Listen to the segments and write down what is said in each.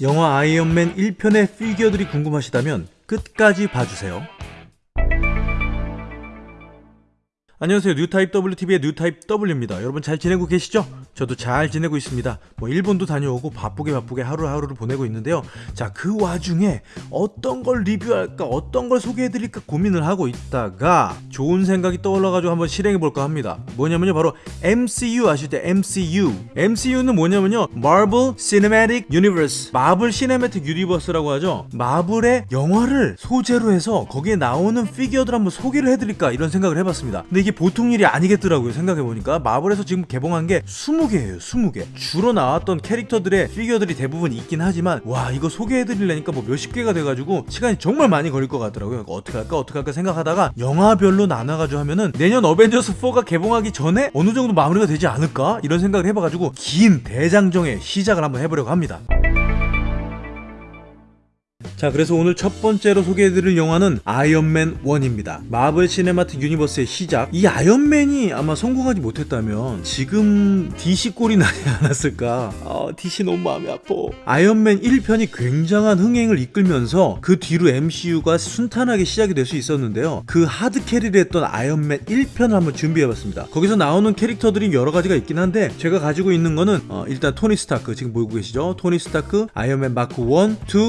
영화 아이언맨 1편의 피규어들이 궁금하시다면 끝까지 봐주세요. 안녕하세요. 뉴타입 WTV의 뉴타입 W입니다. 여러분 잘 지내고 계시죠? 저도 잘 지내고 있습니다. 뭐 일본도 다녀오고 바쁘게 바쁘게 하루하루를 보내고 있는데요. 자 그 와중에 어떤 걸 리뷰할까 어떤 걸 소개해드릴까 고민을 하고 있다가 좋은 생각이 떠올라가지고 한번 실행해볼까 합니다. 뭐냐면요 바로 MCU 아시죠? MCU MCU는 뭐냐면요 Marvel Cinematic Universe 마블 Cinematic Universe라고 하죠. 마블의 영화를 소재로 해서 거기에 나오는 피규어들 한번 소개를 해드릴까 이런 생각을 해봤습니다. 근데 이게 보통 일이 아니겠더라고요 생각해보니까. 마블에서 지금 개봉한 게 20개예요 20개. 주로 나왔던 캐릭터들의 피규어들이 대부분 있긴 하지만 와 이거 소개해드리려니까 뭐 몇십 개가 돼가지고 시간이 정말 많이 걸릴 것 같더라고요. 어떻게 할까 어떻게 할까 생각하다가 영화별로 나눠가지고 하면은 내년 어벤져스 4가 개봉하기 전에 어느 정도 마무리가 되지 않을까? 이런 생각을 해봐가지고 긴 대장정의 시작을 한번 해보려고 합니다 자 그래서 오늘 첫 번째로 소개해드릴 영화는 아이언맨 1입니다. 마블 Cinematic Universe의 시작. 이 아이언맨이 아마 성공하지 못했다면 지금 DC 꼴이 나지 않았을까? 아 DC 너무 마음이 아파. 아이언맨 1편이 굉장한 흥행을 이끌면서 그 뒤로 MCU가 순탄하게 시작이 될 수 있었는데요. 그 hard carry를 했던 아이언맨 1편을 한번 준비해봤습니다. 거기서 나오는 캐릭터들이 여러가지가 있긴 한데 제가 가지고 있는 거는 어, 일단 토니 스타크 지금 보고 계시죠? 토니 스타크 아이언맨 마크 1, 2,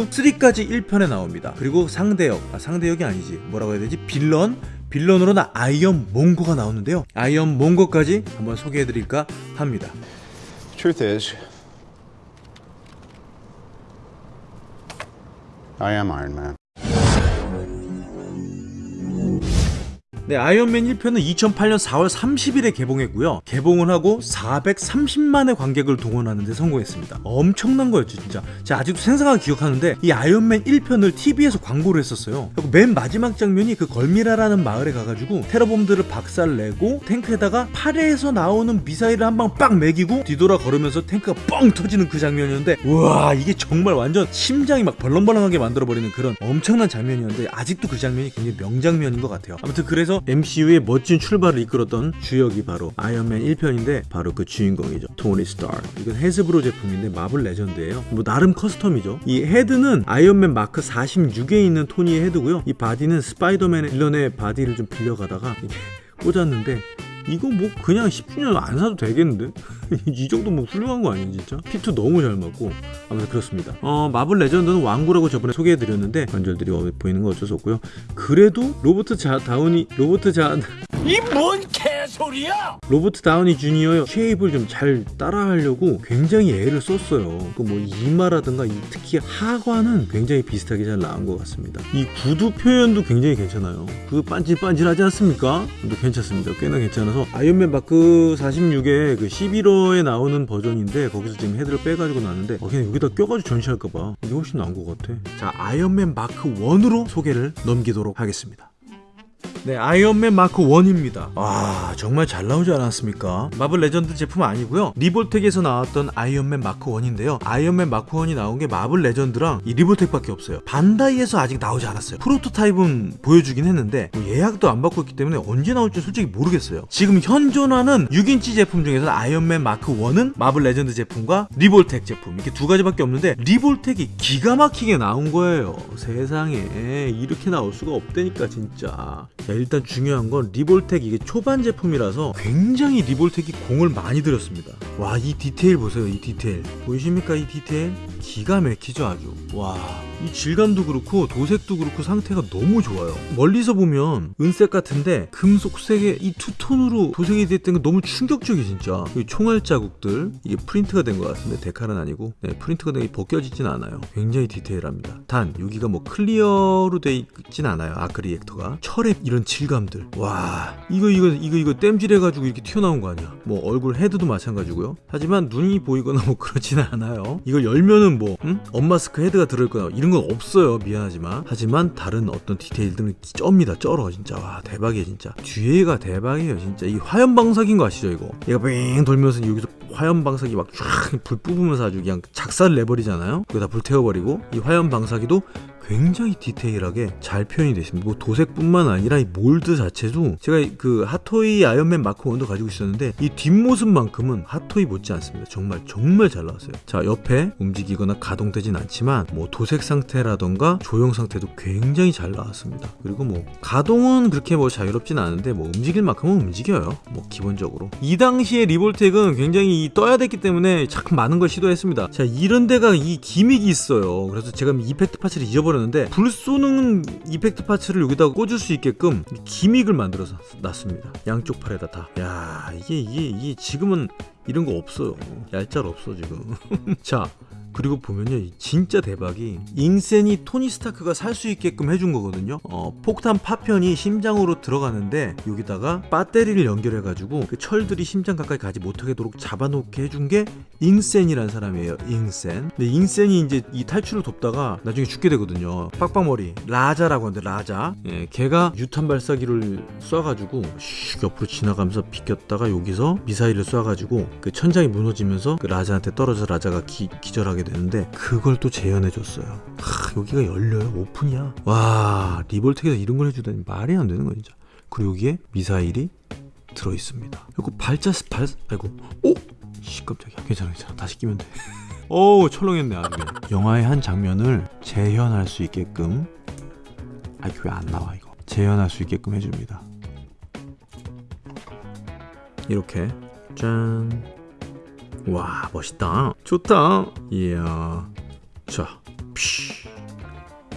3까지 1편에 나옵니다. 그리고 상대역, 아, 상대역이 아니지. 뭐라고 해야 되지? 빌런? 빌런으로는 아이언 몽거가 나오는데요. 아이언 몽거까지 한번 소개해드릴까 합니다. Truth is, I am Iron Man. 네, 아이언맨 1편은 2008년 4월 30일에 개봉했고요. 개봉을 하고 430만의 관객을 동원하는 데 성공했습니다. 엄청난 거였죠, 진짜. 제가 아직도 생생하게 기억하는데 이 아이언맨 1편을 TV에서 광고를 했었어요. 그리고 맨 마지막 장면이 그 걸미라라는 마을에 가가지고 테러범들을 박살내고 탱크에다가 팔에서 나오는 미사일을 한방빡 매기고 뒤돌아 걸으면서 탱크가 뻥 터지는 그 장면이었는데 우와 이게 정말 완전 심장이 막 벌렁벌렁하게 만들어버리는 그런 엄청난 장면이었는데 아직도 그 장면이 굉장히 명장면인 것 같아요. 아무튼 그래서 MCU의 멋진 출발을 이끌었던 주역이 바로 아이언맨 1편인데 바로 그 주인공이죠. 토니 스타크. 이건 해즈브로 제품인데 마블 레전드예요. 뭐 나름 custom이죠. 이 헤드는 아이언맨 마크 46에 있는 토니의 헤드고요. 이 바디는 스파이더맨의 빌런의 바디를 좀 빌려가다가 꽂았는데 이거 뭐 그냥 10주년 안 사도 되겠는데? 이 정도 뭐 훌륭한 거 아니에요 진짜? fit 너무 잘 맞고 아무튼 그렇습니다 어 마블 레전드는 완구라고 저번에 소개해드렸는데 관절들이 보이는 거 어쩔 수 없고요 그래도 로버트 자 다우니 로버트 자 이 뭔 개소리야! 로버트 다우니 주니어의 shape을 좀 잘 따라하려고 굉장히 애를 썼어요. 그 뭐 이마라든가 이 특히 하관은 굉장히 비슷하게 잘 나온 것 같습니다. 이 구두 표현도 굉장히 괜찮아요. 그 반질반질하지 않습니까? 또 괜찮습니다. 꽤나 괜찮아서 아이언맨 마크 46의 그 11호 에 나오는 버전인데 거기서 지금 헤드를 빼가지고 나왔는데 어, 그냥 여기다 껴가지고 전시할까봐 이게 훨씬 나은 것 같아. 자 아이언맨 마크 1으로 소개를 넘기도록 하겠습니다. 네, 아이언맨 마크 1입니다. 와, 정말 잘 나오지 않았습니까? 마블 레전드 제품 아니고요. 리볼텍에서 나왔던 아이언맨 마크 1인데요. 아이언맨 마크 1이 나온 게 마블 레전드랑 이 리볼텍밖에 없어요. 반다이에서 아직 나오지 않았어요. prototype은 보여주긴 했는데 뭐 예약도 안 받고 있기 때문에 언제 나올지 솔직히 모르겠어요. 지금 현존하는 6인치 제품 중에서 아이언맨 마크 1은 마블 레전드 제품과 리볼텍 제품 이렇게 두 가지밖에 없는데 리볼텍이 기가 막히게 나온 거예요. 세상에 이렇게 나올 수가 없다니까 진짜. 자, 일단 중요한 건 리볼텍 이게 초반 제품이라서 굉장히 리볼텍이 공을 많이 들였습니다. 와, 이 디테일 보세요. 이 디테일. 보이십니까? 이 디테일? 기가 막히죠, 아주. 와, 이 질감도 그렇고 도색도 그렇고 상태가 너무 좋아요. 멀리서 보면 은색 같은데 금속색의 이 two-tone으로 도색이 됐던 게 너무 충격적이 진짜. 이 총알 자국들 이게 프린트가 된 것 같은데 데칼은 아니고 네, 프린트가 된 게 벗겨지진 않아요. 굉장히 디테일합니다. 단 여기가 뭐 clear로 돼 있진 않아요. arc reactor가 철의 이런 질감들. 와, 이거 이거 이거 이거 땜질해가지고 이렇게 튀어나온 거 아니야? 뭐 얼굴 헤드도 마찬가지고요. 하지만 눈이 보이거나 뭐 그렇지는 않아요. 이걸 열면은 뭐 응? unmask 헤드가 들어있거나 이런 건 없어요. 미안하지만 하지만 다른 어떤 디테일들은 쩝니다. 쩔어 진짜 와 대박이야 진짜. 뒤에가 대박이에요 진짜. 이 화염 방사기인 거 아시죠 이거? 얘가 뺑 돌면서 여기서 화염 방사기 막 쫙 불 뿜으면서 아주 그냥 작살을 내버리잖아요. 거기다 불 태워버리고 이 화염 방사기도 굉장히 디테일하게 잘 표현이 되어 있습니다. 뭐 도색뿐만 아니라 이 mold 자체도 제가 그 핫토이 아이언맨 마크 1도 가지고 있었는데 이 뒷모습만큼은 핫토이 못지 않습니다. 정말 정말 잘 나왔어요. 자 옆에 움직이거나 가동되진 않지만 뭐 도색 상태라던가 조형 상태도 굉장히 잘 나왔습니다. 그리고 뭐 가동은 그렇게 뭐 자유롭진 않은데 뭐 움직일 만큼은 움직여요. 뭐 기본적으로 이 당시에 리볼텍은 굉장히 이 떠야 됐기 때문에 참 많은 걸 시도했습니다. 자 이런 데가 이 gimmick이 있어요. 그래서 제가 effect 파츠를 잊어버렸 는데 불 쏘는 이펙트 파츠를 여기다가 꽂을 수 있게끔 기믹을 만들어서 놨습니다. 양쪽 팔에다 다. 야 이게 이게 이게 지금은 이런 거 없어요. 얄짤 없어 지금. 자. 그리고 보면요 이 진짜 대박이 인센이 토니 스타크가 살 수 있게끔 해준 거거든요. 어, 폭탄 파편이 심장으로 들어가는데 여기다가 배터리를 연결해 가지고 그 철들이 심장 가까이 가지 못하게도록 잡아놓게 해준 게 잉센이라는 사람이에요 잉센. 근데 잉센이 이제 이 탈출을 돕다가 나중에 죽게 되거든요. 빡빡머리 라자라고 하는데 라자. 예, 걔가 유탄 발사기를 쏴가지고 슉 옆으로 지나가면서 비꼈다가 여기서 미사일을 쏴가지고 그 천장이 무너지면서 그 라자한테 떨어져 라자가 기, 기절하게 되는데 그걸 또 재현해 줬어요. 하, 여기가 열려요. 오픈이야. 와 리볼텍에서 이런 걸 해주다니 말이 안 되는 거 진짜. 그리고 여기에 미사일이 들어 있습니다. 그리고 발자 발 아이고 오. 씨 깜짝이야. 괜찮아 괜찮아. 다시 끼면 돼. 오 철렁했네 아주. 영화의 한 장면을 재현할 수 있게끔 아 이게 왜 안 나와 이거 재현할 수 있게끔 해줍니다. 이렇게 짠. 와 멋있다. 좋다. 이야. 자 피.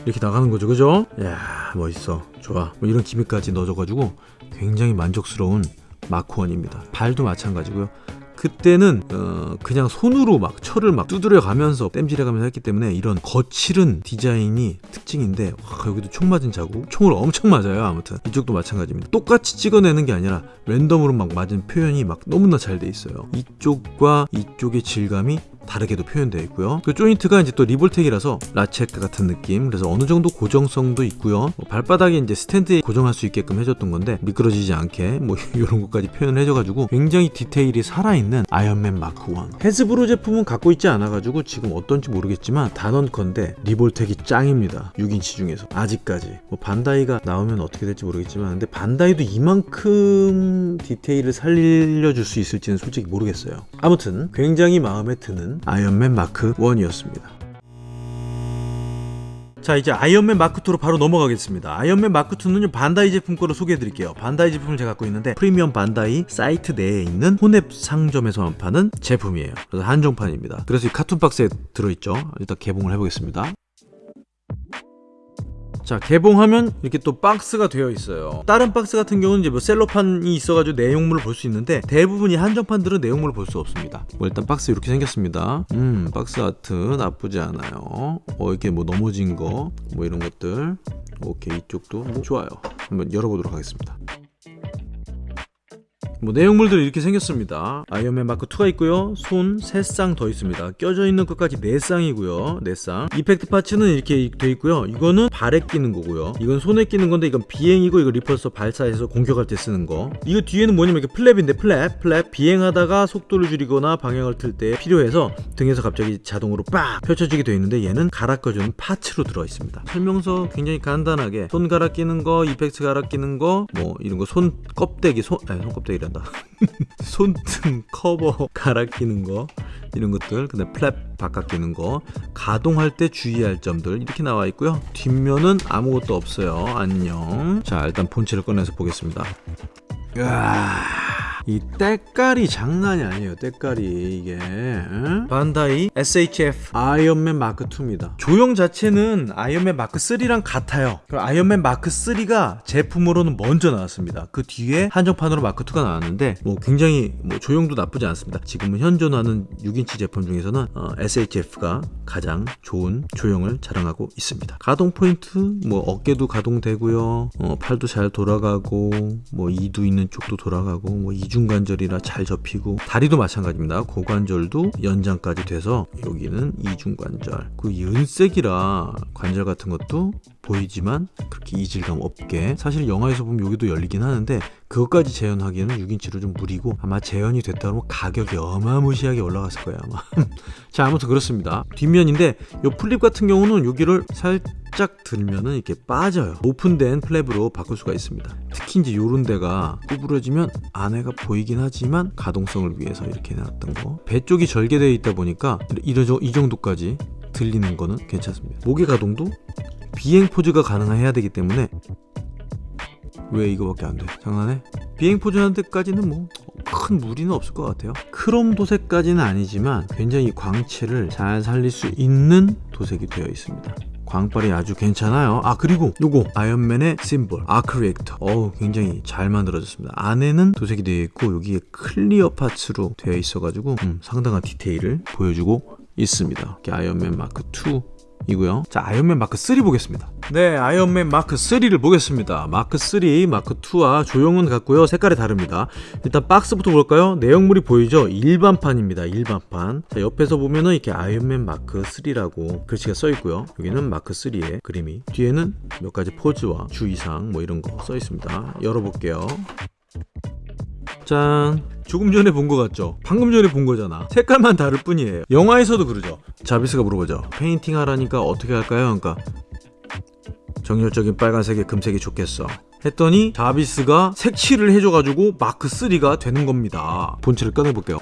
이렇게 나가는 거죠 그죠? 야 멋있어. 좋아. 뭐 이런 기믹까지 넣어줘가지고 굉장히 만족스러운 마크 원입니다. 발도 마찬가지고요 그때는 어, 그냥 손으로 막 철을 막 두드려 가면서 땜질해 가면서 했기 때문에 이런 거칠은 디자인이 특징인데 와, 여기도 총 맞은 자국. 총을 엄청 맞아요 아무튼. 이쪽도 마찬가지입니다. 똑같이 찍어내는 게 아니라 랜덤으로 막 맞은 표현이 막 너무나 잘 돼 있어요. 이쪽과 이쪽의 질감이 다르게도 표현되어 있고요. 그 조인트가 이제 또 리볼텍이라서 ratchet 같은 느낌. 그래서 어느 정도 고정성도 있고요. 뭐 발바닥에 이제 스탠드에 고정할 수 있게끔 해줬던 건데 미끄러지지 않게 뭐 이런 것까지 표현을 해줘가지고 굉장히 디테일이 살아있는 아이언맨 마크 1. 헤즈브로 제품은 갖고 있지 않아가지고 지금 어떤지 모르겠지만 단언컨대 리볼텍이 짱입니다. 6인치 중에서 아직까지. 뭐 반다이가 나오면 어떻게 될지 모르겠지만 근데 반다이도 이만큼 디테일을 살려줄 수 있을지는 솔직히 모르겠어요. 아무튼 굉장히 마음에 드는 아이언맨 마크 1이었습니다. 자 이제 아이언맨 마크2로 바로 넘어가겠습니다. 아이언맨 마크2는 반다이 제품 거로 소개해 드릴게요. 반다이 제품을 제가 갖고 있는데 프리미엄 반다이 사이트 내에 있는 혼웹 상점에서만 파는 제품이에요. 그래서 한정판입니다. 그래서 이 carton 박스에 들어있죠. 일단 개봉을 해보겠습니다 자 개봉하면 이렇게 또 박스가 되어 있어요. 다른 박스 같은 경우는 이제 뭐 셀로판이 있어가지고 내용물을 볼 수 있는데 대부분이 한정판들은 내용물을 볼 수 없습니다. 뭐 일단 박스 이렇게 생겼습니다. 음 박스 아트 나쁘지 않아요. 어 이렇게 뭐 넘어진 거 뭐 이런 것들. 오케이 이쪽도 뭐 좋아요. 한번 열어보도록 하겠습니다 뭐 내용물들이 이렇게 생겼습니다. 아이언맨 마크 2가 있고요. 손 3쌍 더 있습니다. 껴져 있는 것까지 4쌍이고요. 4쌍. effect parts는 이렇게 돼 있고요. 이거는 발에 끼는 거고요. 이건 손에 끼는 건데 이건 비행이고 이거 repulsor 발사해서 공격할 때 쓰는 거. 이거 뒤에는 뭐냐면 이렇게 flap인데 flap. flap. 비행하다가 속도를 줄이거나 방향을 틀 때 필요해서 등에서 갑자기 자동으로 빡 펼쳐지게 되어 있는데 얘는 갈아 껴주는 parts로 들어 있습니다. 설명서 굉장히 간단하게 손 갈아 끼는 거 effect 갈아 끼는 거 뭐 이런 거 손 껍데기 손 아니 손 껍데기 란다. 손등 커버 갈아 끼는 거 이런 것들. 근데 flap 바꿔 끼는 거. 가동할 때 주의할 점들. 이렇게 나와 있고요. 뒷면은 아무것도 없어요. 안녕. 자 일단 본체를 꺼내서 보겠습니다. 으아, 이 때깔이 장난이 아니에요 때깔이 이게 응? 반다이 SHF 아이언맨 마크 2입니다. 조형 자체는 아이언맨 마크 3랑 같아요. 그럼 아이언맨 마크 3가 제품으로는 먼저 나왔습니다. 그 뒤에 한정판으로 마크 2가 나왔는데 뭐 굉장히 뭐 조형도 나쁘지 않습니다. 지금은 현존하는 6인치 제품 중에서는 어, SHF가 가장 좋은 조형을 자랑하고 있습니다. 가동 포인트? 뭐 어깨도 가동되고요. 어, 팔도 잘 돌아가고 뭐 이두 있는 쪽도 돌아가고 뭐 이중 관절이라 잘 접히고 다리도 마찬가지입니다. 고관절도 연장까지 돼서 여기는 이중관절. 그 은색이라 관절 같은 것도 보이지만 그렇게 이질감 없게. 사실 영화에서 보면 여기도 열리긴 하는데 그것까지 재현하기에는 6인치로 좀 무리고 아마 재현이 됐다 그러면 가격이 어마무시하게 올라갔을 거예요 아마. 자 아무튼 그렇습니다. 뒷면인데 요 flap 같은 경우는 여기를 살짝 들면은 이렇게 빠져요. 오픈된 flap으로 바꿀 수가 있습니다. 특히 이제 요런 데가 구부러지면 안에가 보이긴 하지만 가동성을 위해서 이렇게 해놨던 거 배 쪽이 절개되어 있다 보니까 이러죠 이 정도까지 들리는 거는 괜찮습니다. 목의 가동도 비행 포즈가 가능해야 되기 때문에 왜 이거밖에 안 돼? 장난해? 비행 데까지는 뭐 큰 무리는 없을 것 같아요. 크롬 도색까지는 아니지만 굉장히 광채를 잘 살릴 수 있는 도색이 되어 있습니다. 광빨이 아주 괜찮아요. 아 그리고 요거 아이언맨의 symbol arc reactor. 어우 굉장히 잘 만들어졌습니다. 안에는 도색이 되어 있고 여기에 clear parts로 되어 있어 가지고 음, 상당한 디테일을 보여주고 있습니다. 아이언맨 마크 2 이고요. 자, 아이언맨 마크 3 보겠습니다. 네, 아이언맨 마크 3를 보겠습니다. 마크 3, 마크 2와 조형은 같고요. 색깔이 다릅니다. 일단 박스부터 볼까요? 내용물이 보이죠? 일반판입니다. 일반판. 자, 옆에서 보면은 이렇게 아이언맨 마크 3라고 글씨가 써 있고요. 여기는 마크 3의 그림이. 뒤에는 몇 가지 포즈와 주의사항 뭐 이런 거 써 있습니다. 열어볼게요. 짠. 조금 전에 본거 같죠? 방금 전에 본 거잖아. 색깔만 다를 뿐이에요. 영화에서도 그러죠. 자비스가 물어보죠. 페인팅 하라니까 어떻게 할까요? 그러니까 정열적인 빨간색에 금색이 좋겠어. 했더니 자비스가 색칠을 해줘가지고 마크 3가 되는 겁니다. 본체를 꺼내볼게요.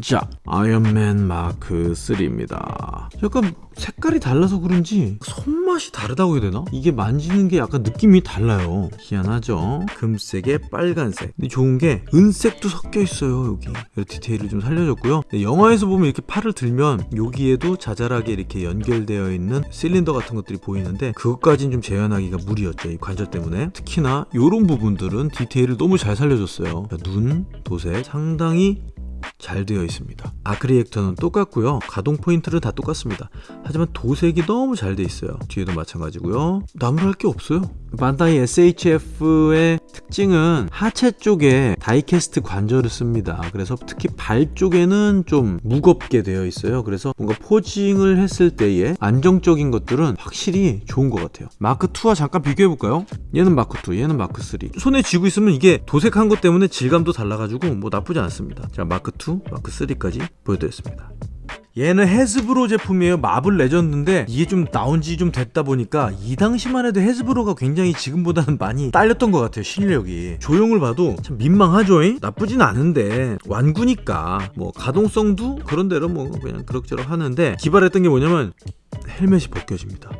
자, 아이언맨 마크 3입니다. 약간 색깔이 달라서 그런지 손맛이 다르다고 해야 되나? 이게 만지는 게 약간 느낌이 달라요. 희한하죠? 금색에 빨간색. 근데 좋은 게 은색도 섞여 있어요, 여기. 이 디테일을 좀 살려줬고요. 근데 영화에서 보면 이렇게 팔을 들면 여기에도 자잘하게 이렇게 연결되어 있는 실린더 같은 것들이 보이는데 그것까지는 좀 재현하기가 무리였죠, 이 관절 때문에. 특히나 이런 부분들은 디테일을 너무 잘 살려줬어요. 자, 눈, 도색 상당히 잘 되어 있습니다. arc reactor는 똑같고요. 가동 포인트는 다 똑같습니다. 하지만 도색이 너무 잘 돼 있어요. 뒤에도 마찬가지고요. 나무랄 게 없어요. 반다이 SHF의 특징은 하체 쪽에 die-cast 관절을 씁니다. 그래서 특히 발 쪽에는 좀 무겁게 되어 있어요. 그래서 뭔가 posing을 했을 때의 안정적인 것들은 확실히 좋은 것 같아요. 마크 2와 잠깐 비교해 볼까요? 얘는 마크 2, 얘는 마크 3. 손에 쥐고 있으면 이게 도색한 것 때문에 질감도 달라가지고 뭐 나쁘지 않습니다. 자, 마크 2, 마크 3까지 보여드렸습니다. 얘는 헤즈브로 제품이에요. 마블 레전드인데 이게 좀 나온 지 좀 됐다 보니까 이 당시만 해도 헤즈브로가 굉장히 지금보다는 많이 딸렸던 것 같아요. 실력이. 조형을 봐도 참 민망하죠. 잉? 나쁘진 않은데 완구니까 뭐 가동성도 그런 대로 뭐 그냥 그럭저럭 하는데 기발했던 게 뭐냐면 헬멧이 벗겨집니다.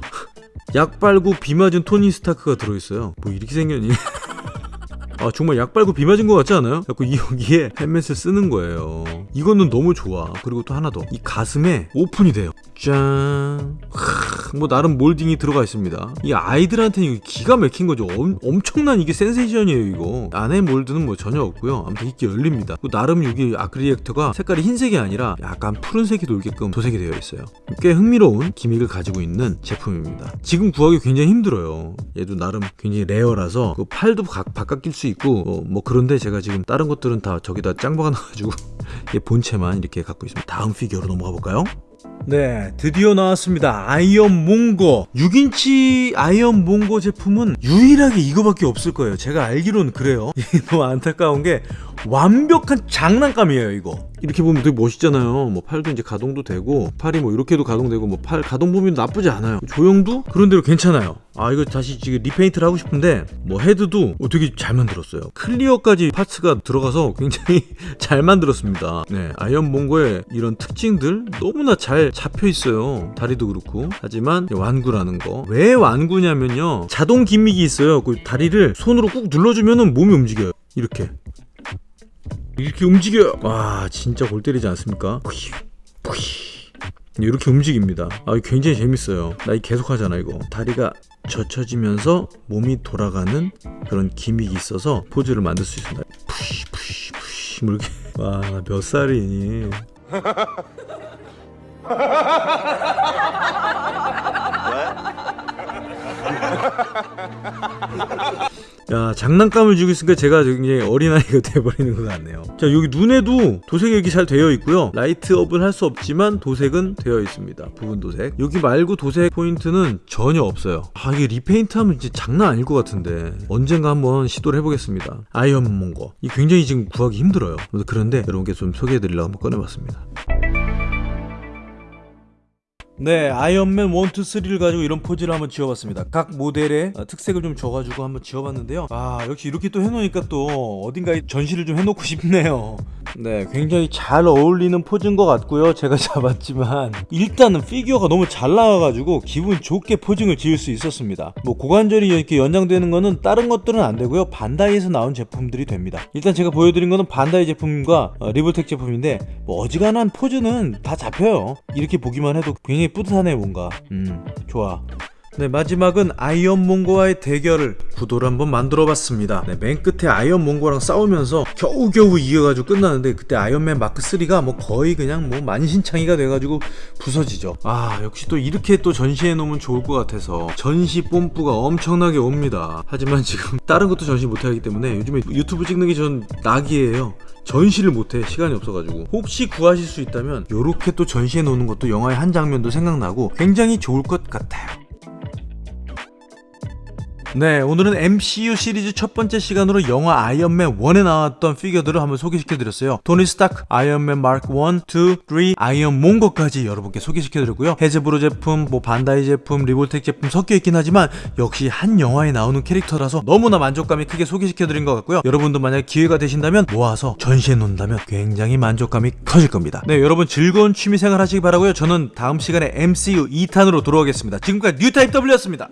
약 빨고 비 맞은 토니 스타크가 들어있어요. 뭐 이렇게 생겼니? 아 정말 약 빨고 비 맞은 것 같지 않아요? 자꾸 이 여기에 헬멧을 쓰는 거예요. 이거는 너무 좋아. 그리고 또 하나 더. 이 가슴에 오픈이 돼요. 짠. 하, 뭐 나름 몰딩이 들어가 있습니다. 이 아이들한테는 기가 막힌 거죠. 엄, 엄청난 이게 센세이션이에요 이거. 안에 mold는 뭐 전혀 없고요. 아무튼 이렇게 열립니다. 또 나름 여기 arc reactor가 색깔이 흰색이 아니라 약간 푸른색이 돌게끔 도색이 되어 있어요. 꽤 흥미로운 gimmick을 가지고 있는 제품입니다. 지금 구하기 굉장히 힘들어요. 얘도 나름 굉장히 rare라서 그 팔도 바, 바꿔 낄 수 있고 어, 뭐 그런데 제가 지금 다른 것들은 다 저기다 짱 박아 놔가지고 얘 본체만 이렇게 갖고 있습니다. 다음 피규어로 넘어가 볼까요? 네, 드디어 나왔습니다. 아이언 몽거. 6인치 아이언 몽거 제품은 유일하게 이거밖에 없을 거예요. 제가 알기로는 그래요. 너무 안타까운 게 완벽한 장난감이에요, 이거. 이렇게 보면 되게 멋있잖아요. 뭐 팔도 이제 가동도 되고 팔이 뭐 이렇게도 가동되고 뭐 팔 가동 범위도 나쁘지 않아요. 조형도 그런 대로 괜찮아요. 아 이거 다시 지금 repaint를 하고 싶은데 뭐 헤드도 어, 되게 잘 만들었어요. clear까지 parts가 들어가서 굉장히 잘 만들었습니다. 네, 아이언 몽거의 이런 특징들 너무나 잘 잡혀 있어요. 다리도 그렇고 하지만 완구라는 거. 왜 완구냐면요. 자동 gimmick이 있어요. 그 다리를 손으로 꾹 눌러주면은 몸이 움직여요. 이렇게. 이렇게 움직여요. 와 진짜 골 때리지 않습니까? 이렇게 움직입니다. 아 굉장히 재밌어요. 나 이 계속 하잖아 이거. 다리가 젖혀지면서 몸이 돌아가는 그런 기믹이 있어서 포즈를 만들 수 있습니다. 뭐 이렇게 와몇 살이니? 야 장난감을 주고 있으니까 제가 굉장히 어린아이가 돼버리는 것 같네요. 자 여기 눈에도 도색이 이렇게 잘 되어 있고요. light up은 할 수 없지만 도색은 되어 있습니다. 부분 도색. 여기 말고 도색 포인트는 전혀 없어요. 아 이게 repaint 하면 진짜 장난 아닐 것 같은데. 언젠가 한번 시도를 해보겠습니다. 아이언 몽거 이 굉장히 지금 구하기 힘들어요. 그런데 여러분께 좀 소개해드리려고 한번 꺼내봤습니다 네, 아이언맨 1, 2, 3를 가지고 이런 포즈를 한번 지어봤습니다. 각 모델의 어, 특색을 좀 줘가지고 한번 지어봤는데요. 아, 역시 이렇게 또 해놓으니까 또 어딘가에 전시를 좀 해놓고 싶네요. 네, 굉장히 잘 어울리는 포즈인 것 같고요. 제가 잡았지만 일단은 피규어가 너무 잘 나와가지고 기분 좋게 posing을 지을 수 있었습니다. 뭐 고관절이 이렇게 연장되는 거는 다른 것들은 안 되고요. 반다이에서 나온 제품들이 됩니다. 일단 제가 보여드린 거는 반다이 제품과 어, 리볼텍 제품인데 뭐 어지간한 포즈는 다 잡혀요. 이렇게 보기만 해도 굉장히 뿌듯하네 뭔가. 음, 좋아. 네 마지막은 아이언 몽거와의 대결을 구도를 한번 만들어 봤습니다. 네, 맨 끝에 아이언 몽거랑 싸우면서 겨우겨우 이겨가지고 끝나는데 그때 아이언맨 마크 3가 뭐 거의 그냥 뭐 만신창이가 돼가지고 부서지죠. 아 역시 또 이렇게 또 전시해 놓으면 좋을 것 같아서 전시 뽐뿌가 엄청나게 옵니다. 하지만 지금 다른 것도 전시 못하기 때문에 요즘에 유튜브 찍는 게 전 낙이에요. 전시를 못해 시간이 없어가지고 혹시 구하실 수 있다면 이렇게 또 전시해 놓는 것도 영화의 한 장면도 생각나고 굉장히 좋을 것 같아요. 네, 오늘은 MCU 시리즈 첫 번째 시간으로 영화 아이언맨 1에 나왔던 피규어들을 한번 소개시켜드렸어요. 토니 스타크, 아이언맨 마크 1, 2, 3, 아이언 몽거까지 여러분께 소개시켜드렸고요. 해즈브로 제품, 뭐 반다이 제품, 리볼텍 제품 섞여있긴 하지만 역시 한 영화에 나오는 캐릭터라서 너무나 만족감이 크게 소개시켜드린 것 같고요. 여러분도 만약 기회가 되신다면 모아서 전시해 놓는다면 굉장히 만족감이 커질 겁니다. 네, 여러분 즐거운 취미생활 하시기 바라고요. 저는 다음 시간에 MCU 2탄으로 돌아오겠습니다. 지금까지 뉴타입 W였습니다.